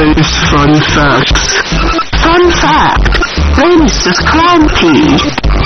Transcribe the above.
today's fun facts. Fun fact, Venus is cranky.